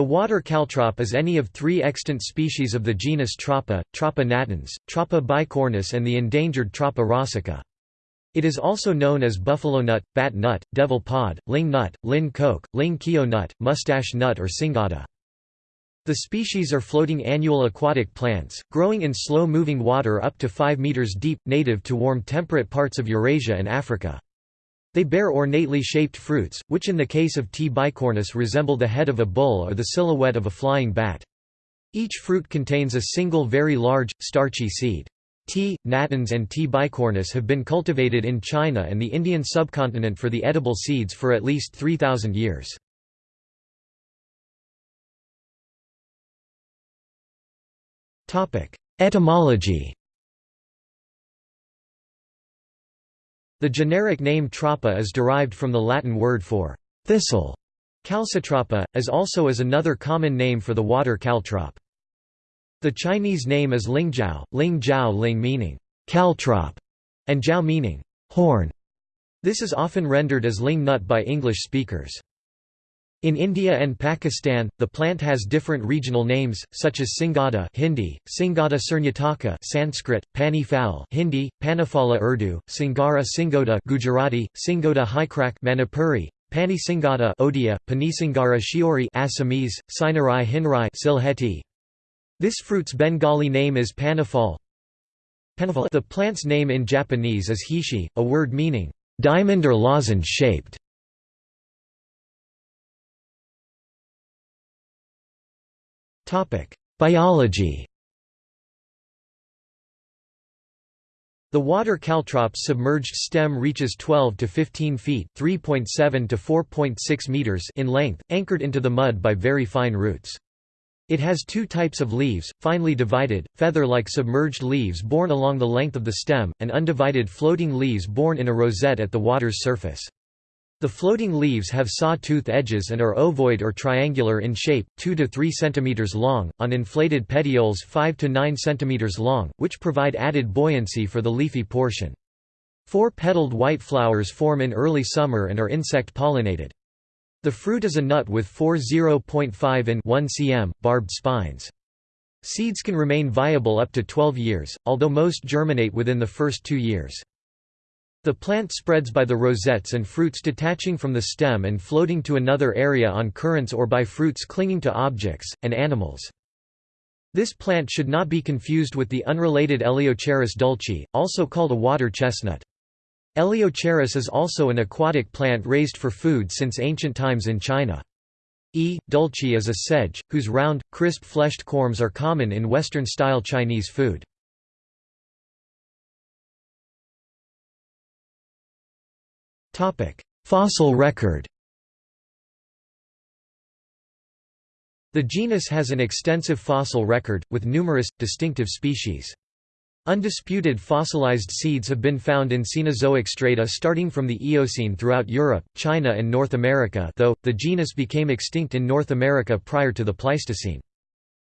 The water caltrop is any of three extant species of the genus Trapa, Trapa natans, Trapa bicornis and the endangered Trapa rossica. It is also known as buffalo nut, bat nut, devil pod, ling nut, lin coke, ling kio nut, mustache nut or singada. The species are floating annual aquatic plants, growing in slow-moving water up to 5 meters deep, native to warm temperate parts of Eurasia and Africa. They bear ornately shaped fruits, which in the case of T. bicornis resemble the head of a bull or the silhouette of a flying bat. Each fruit contains a single very large, starchy seed. T. natans and T. bicornis have been cultivated in China and the Indian subcontinent for the edible seeds for at least 3,000 years. Etymology The generic name trapa is derived from the Latin word for thistle, calcitrapa, as also is another common name for the water caltrop. The Chinese name is Lingjiao, Ling Jiao Ling meaning caltrop, and Jiao meaning horn. This is often rendered as ling nut by English speakers. In India and Pakistan, the plant has different regional names, such as Singada Hindi, Singada Surnataka Sanskrit, Pani Fowl Hindi, Panifala Urdu, Singara Singoda Gujarati, Singoda Haikrak Manipuri, Pani Singada Odia, Panisingara Shiori Assamese, Sinarai Hinrai Silheti, this fruit's Bengali name is panifal. The plant's name in Japanese is hishi, a word meaning, diamond or lozenge Biology The water caltrop's submerged stem reaches 12 to 15 feet (3.7 to 4.6 meters) in length, anchored into the mud by very fine roots. It has two types of leaves, finely divided, feather-like submerged leaves borne along the length of the stem, and undivided floating leaves borne in a rosette at the water's surface. The floating leaves have saw-tooth edges and are ovoid or triangular in shape, 2 to 3 cm long, on inflated petioles 5 to 9 cm long, which provide added buoyancy for the leafy portion. Four-petaled white flowers form in early summer and are insect-pollinated. The fruit is a nut with 4 0.5 in 1 cm, barbed spines. Seeds can remain viable up to 12 years, although most germinate within the first two years. The plant spreads by the rosettes and fruits detaching from the stem and floating to another area on currents or by fruits clinging to objects, and animals. This plant should not be confused with the unrelated Eleocharis dulci, also called a water chestnut. Eleocharis is also an aquatic plant raised for food since ancient times in China. E. dulci is a sedge, whose round, crisp-fleshed corms are common in Western-style Chinese food. Fossil record The genus has an extensive fossil record, with numerous, distinctive species. Undisputed fossilized seeds have been found in Cenozoic strata starting from the Eocene throughout Europe, China and North America though, the genus became extinct in North America prior to the Pleistocene.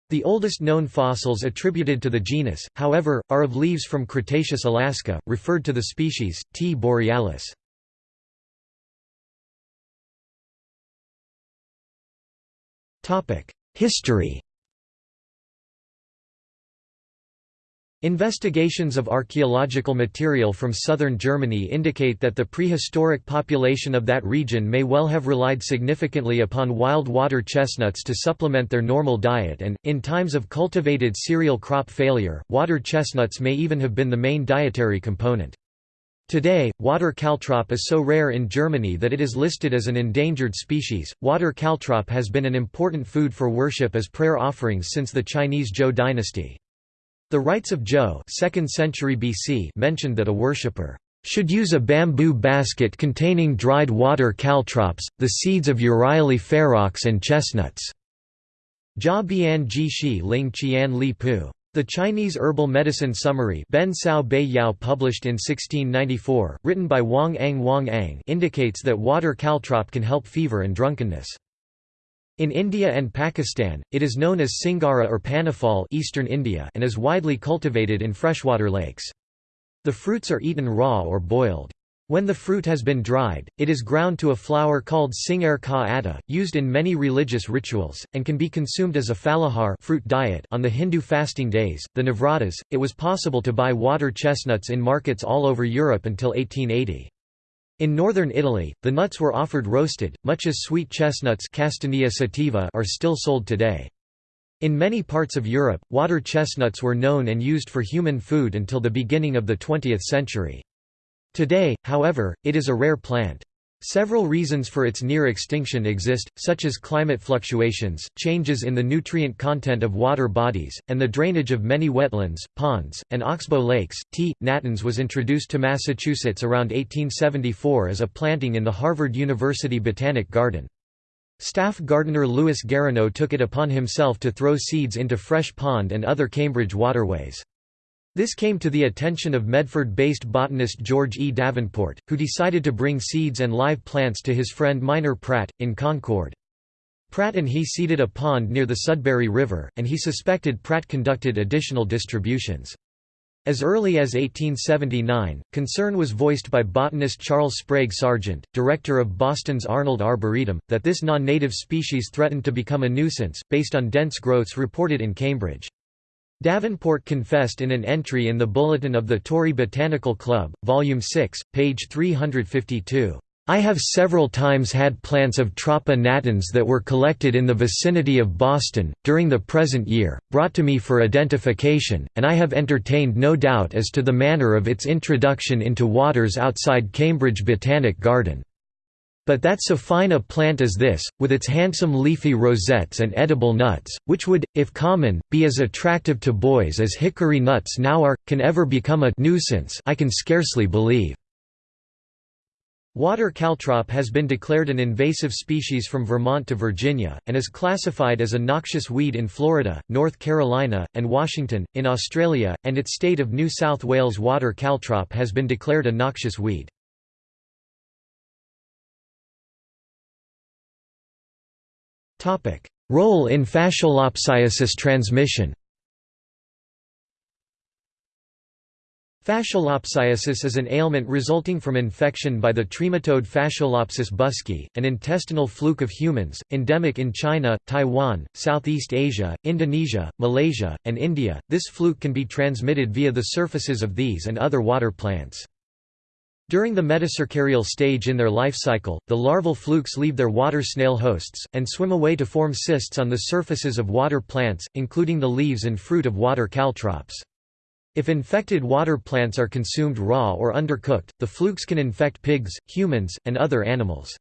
The oldest known fossils attributed to the genus, however, are of leaves from Cretaceous Alaska, referred to the species, T. borealis. History Investigations of archaeological material from southern Germany indicate that the prehistoric population of that region may well have relied significantly upon wild water chestnuts to supplement their normal diet and, in times of cultivated cereal crop failure, water chestnuts may even have been the main dietary component. Today, water caltrop is so rare in Germany that it is listed as an endangered species. Water caltrop has been an important food for worship as prayer offerings since the Chinese Zhou dynasty. The rites of Zhou 2nd century BC mentioned that a worshipper should use a bamboo basket containing dried water caltrops, the seeds of Euryale ferox and chestnuts. Jia Bian Ji Shi Ling Qian Li Pu. The Chinese Herbal Medicine Summary Ben Cao Bei Yao published in 1694, written by Wang Ang Wang Ang indicates that water caltrop can help fever and drunkenness. In India and Pakistan, it is known as Singara or Panifal Eastern India and is widely cultivated in freshwater lakes. The fruits are eaten raw or boiled. When the fruit has been dried, it is ground to a flour called singar ka atta, used in many religious rituals, and can be consumed as a falahar fruit diet on the Hindu fasting days, the Navratas. It was possible to buy water chestnuts in markets all over Europe until 1880. In northern Italy, the nuts were offered roasted, much as sweet chestnuts Castanea sativa are still sold today. In many parts of Europe, water chestnuts were known and used for human food until the beginning of the 20th century. Today, however, it is a rare plant. Several reasons for its near extinction exist, such as climate fluctuations, changes in the nutrient content of water bodies, and the drainage of many wetlands, ponds, and oxbow lakes. T. natans was introduced to Massachusetts around 1874 as a planting in the Harvard University Botanic Garden. Staff gardener Louis Garinot took it upon himself to throw seeds into Fresh Pond and other Cambridge waterways. This came to the attention of Medford-based botanist George E. Davenport, who decided to bring seeds and live plants to his friend Minor Pratt, in Concord. Pratt and he seeded a pond near the Sudbury River, and he suspected Pratt conducted additional distributions. As early as 1879, concern was voiced by botanist Charles Sprague Sargent, director of Boston's Arnold Arboretum, that this non-native species threatened to become a nuisance, based on dense growths reported in Cambridge. Davenport confessed in an entry in the Bulletin of the Torrey Botanical Club, Volume 6, page 352. I have several times had plants of Trapa natans that were collected in the vicinity of Boston, during the present year, brought to me for identification, and I have entertained no doubt as to the manner of its introduction into waters outside Cambridge Botanic Garden. But that so fine a plant as this, with its handsome leafy rosettes and edible nuts, which would, if common, be as attractive to boys as hickory nuts now are, can ever become a nuisance I can scarcely believe. Water caltrop has been declared an invasive species from Vermont to Virginia, and is classified as a noxious weed in Florida, North Carolina, and Washington. In Australia, and its state of New South Wales water caltrop has been declared a noxious weed. Role in fasciolopsiasis transmission Fasciolopsiasis is an ailment resulting from infection by the trematode Fasciolopsis buskii, an intestinal fluke of humans, endemic in China, Taiwan, Southeast Asia, Indonesia, Malaysia, and India. This fluke can be transmitted via the surfaces of these and other water plants. During the metacercarial stage in their life cycle, the larval flukes leave their water snail hosts, and swim away to form cysts on the surfaces of water plants, including the leaves and fruit of water caltrops. If infected water plants are consumed raw or undercooked, the flukes can infect pigs, humans, and other animals.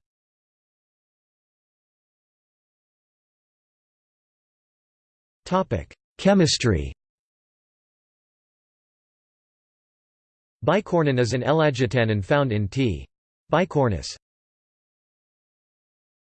Chemistry Bicornin is an ellagitannin found in T. bicornis.